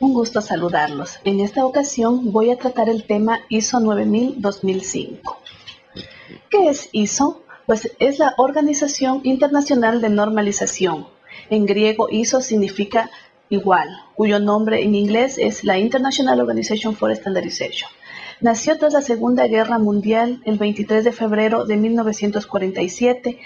Un gusto saludarlos. En esta ocasión voy a tratar el tema ISO 9000-2005. ¿Qué es ISO? Pues es la Organización Internacional de Normalización. En griego ISO significa igual, cuyo nombre en inglés es la International Organization for Standardization. Nació tras la Segunda Guerra Mundial el 23 de febrero de 1947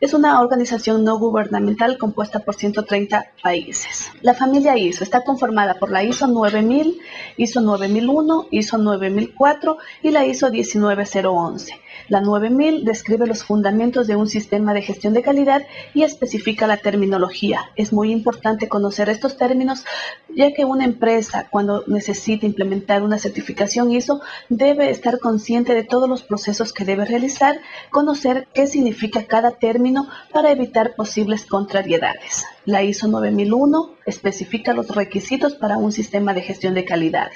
es una organización no gubernamental compuesta por 130 países. La familia ISO está conformada por la ISO 9000, ISO 9001, ISO 9004 y la ISO 19011. La 9000 describe los fundamentos de un sistema de gestión de calidad y especifica la terminología. Es muy importante conocer estos términos ya que una empresa cuando necesita implementar una certificación ISO debe estar consciente de todos los procesos que debe realizar, conocer qué significa cada término para evitar posibles contrariedades. La ISO 9001 especifica los requisitos para un sistema de gestión de calidad.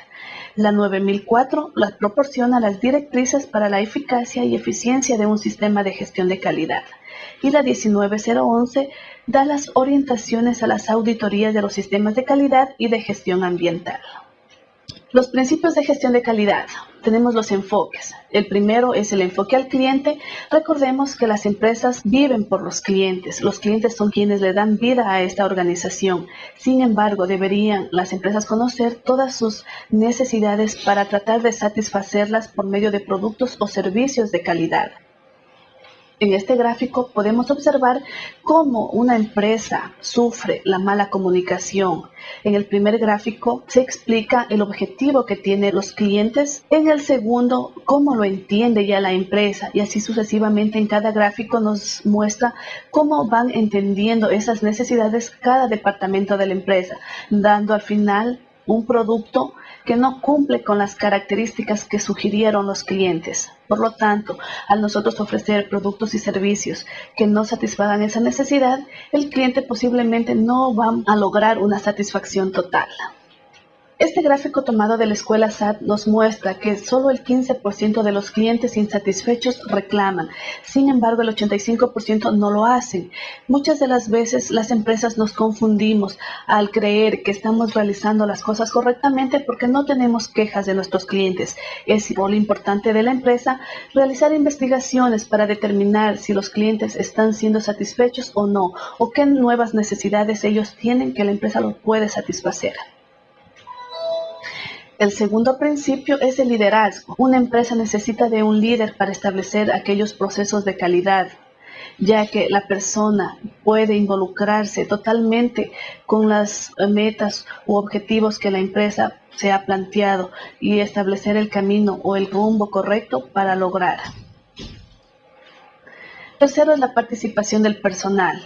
La 9004 las proporciona las directrices para la eficacia y eficiencia de un sistema de gestión de calidad. Y la 19011 da las orientaciones a las auditorías de los sistemas de calidad y de gestión ambiental. Los principios de gestión de calidad. Tenemos los enfoques. El primero es el enfoque al cliente. Recordemos que las empresas viven por los clientes. Los clientes son quienes le dan vida a esta organización. Sin embargo, deberían las empresas conocer todas sus necesidades para tratar de satisfacerlas por medio de productos o servicios de calidad. En este gráfico podemos observar cómo una empresa sufre la mala comunicación. En el primer gráfico se explica el objetivo que tienen los clientes. En el segundo, cómo lo entiende ya la empresa. Y así sucesivamente en cada gráfico nos muestra cómo van entendiendo esas necesidades cada departamento de la empresa, dando al final un producto que no cumple con las características que sugirieron los clientes. Por lo tanto, al nosotros ofrecer productos y servicios que no satisfagan esa necesidad, el cliente posiblemente no va a lograr una satisfacción total. Este gráfico tomado de la escuela SAT nos muestra que solo el 15% de los clientes insatisfechos reclaman. Sin embargo, el 85% no lo hacen. Muchas de las veces las empresas nos confundimos al creer que estamos realizando las cosas correctamente porque no tenemos quejas de nuestros clientes. Es rol importante de la empresa realizar investigaciones para determinar si los clientes están siendo satisfechos o no, o qué nuevas necesidades ellos tienen que la empresa los puede satisfacer. El segundo principio es el liderazgo. Una empresa necesita de un líder para establecer aquellos procesos de calidad, ya que la persona puede involucrarse totalmente con las metas u objetivos que la empresa se ha planteado y establecer el camino o el rumbo correcto para lograr. Tercero es la participación del personal.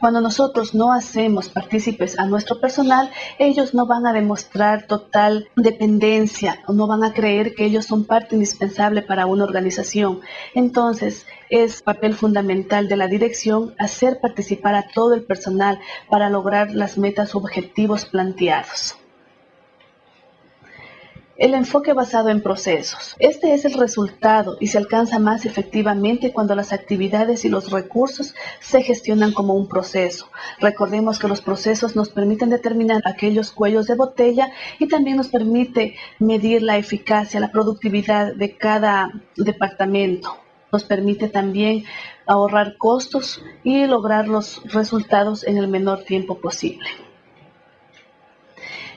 Cuando nosotros no hacemos partícipes a nuestro personal, ellos no van a demostrar total dependencia o no van a creer que ellos son parte indispensable para una organización. Entonces, es papel fundamental de la dirección hacer participar a todo el personal para lograr las metas objetivos planteados. El enfoque basado en procesos. Este es el resultado y se alcanza más efectivamente cuando las actividades y los recursos se gestionan como un proceso. Recordemos que los procesos nos permiten determinar aquellos cuellos de botella y también nos permite medir la eficacia, la productividad de cada departamento. Nos permite también ahorrar costos y lograr los resultados en el menor tiempo posible.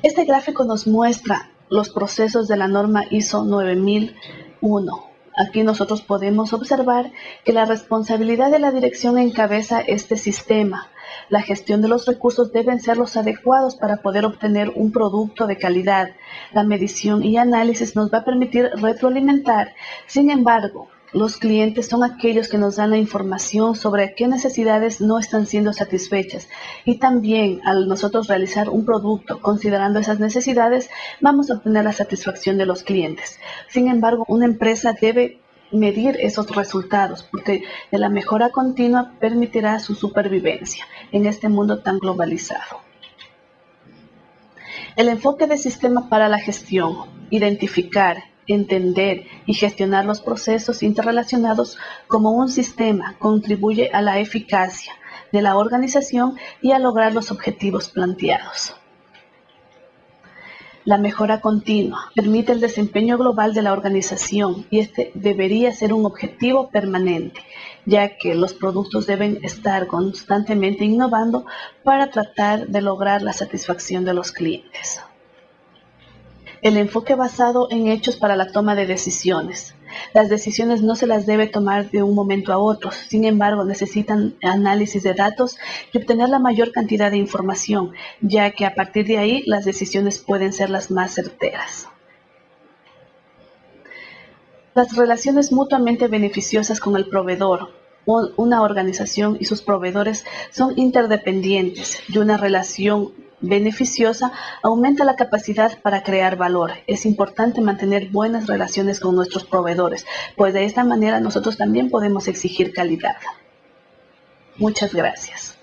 Este gráfico nos muestra los procesos de la norma ISO 9001. Aquí nosotros podemos observar que la responsabilidad de la dirección encabeza este sistema. La gestión de los recursos deben ser los adecuados para poder obtener un producto de calidad. La medición y análisis nos va a permitir retroalimentar. Sin embargo, los clientes son aquellos que nos dan la información sobre qué necesidades no están siendo satisfechas y también al nosotros realizar un producto considerando esas necesidades vamos a obtener la satisfacción de los clientes. Sin embargo, una empresa debe medir esos resultados porque la mejora continua permitirá su supervivencia en este mundo tan globalizado. El enfoque de sistema para la gestión, identificar, entender y gestionar los procesos interrelacionados como un sistema contribuye a la eficacia de la organización y a lograr los objetivos planteados. La mejora continua permite el desempeño global de la organización y este debería ser un objetivo permanente, ya que los productos deben estar constantemente innovando para tratar de lograr la satisfacción de los clientes. El enfoque basado en hechos para la toma de decisiones. Las decisiones no se las debe tomar de un momento a otro, sin embargo necesitan análisis de datos y obtener la mayor cantidad de información, ya que a partir de ahí las decisiones pueden ser las más certeras. Las relaciones mutuamente beneficiosas con el proveedor. Una organización y sus proveedores son interdependientes y una relación beneficiosa aumenta la capacidad para crear valor. Es importante mantener buenas relaciones con nuestros proveedores, pues de esta manera nosotros también podemos exigir calidad. Muchas gracias.